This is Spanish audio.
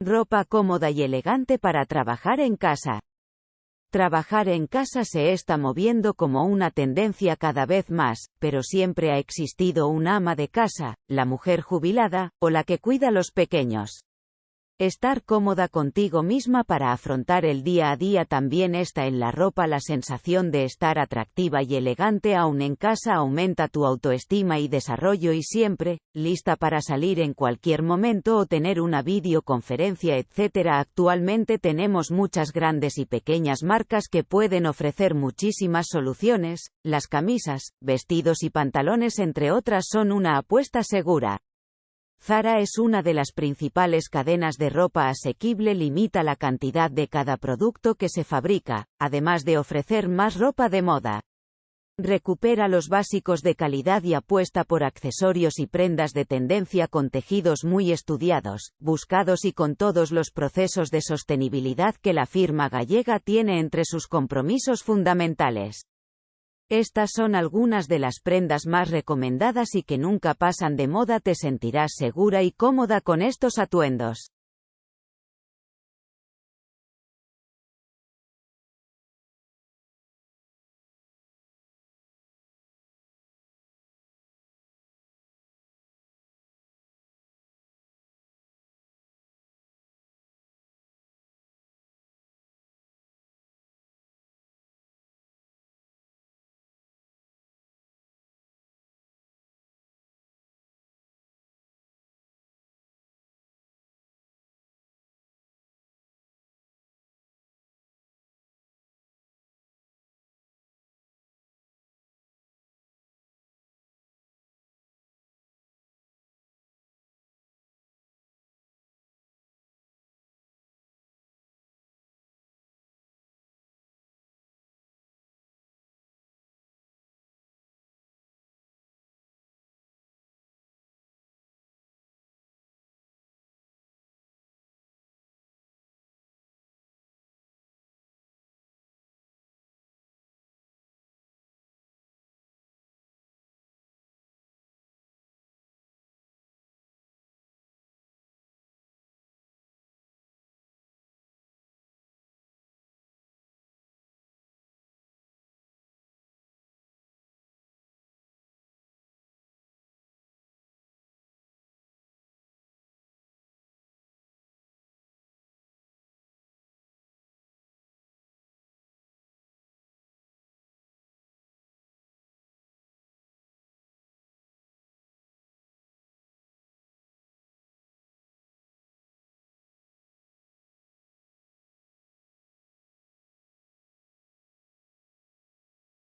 Ropa cómoda y elegante para trabajar en casa. Trabajar en casa se está moviendo como una tendencia cada vez más, pero siempre ha existido un ama de casa, la mujer jubilada, o la que cuida a los pequeños. Estar cómoda contigo misma para afrontar el día a día también está en la ropa. La sensación de estar atractiva y elegante aún en casa aumenta tu autoestima y desarrollo y siempre, lista para salir en cualquier momento o tener una videoconferencia, etc. Actualmente tenemos muchas grandes y pequeñas marcas que pueden ofrecer muchísimas soluciones. Las camisas, vestidos y pantalones entre otras son una apuesta segura. Zara es una de las principales cadenas de ropa asequible limita la cantidad de cada producto que se fabrica, además de ofrecer más ropa de moda. Recupera los básicos de calidad y apuesta por accesorios y prendas de tendencia con tejidos muy estudiados, buscados y con todos los procesos de sostenibilidad que la firma gallega tiene entre sus compromisos fundamentales. Estas son algunas de las prendas más recomendadas y que nunca pasan de moda. Te sentirás segura y cómoda con estos atuendos.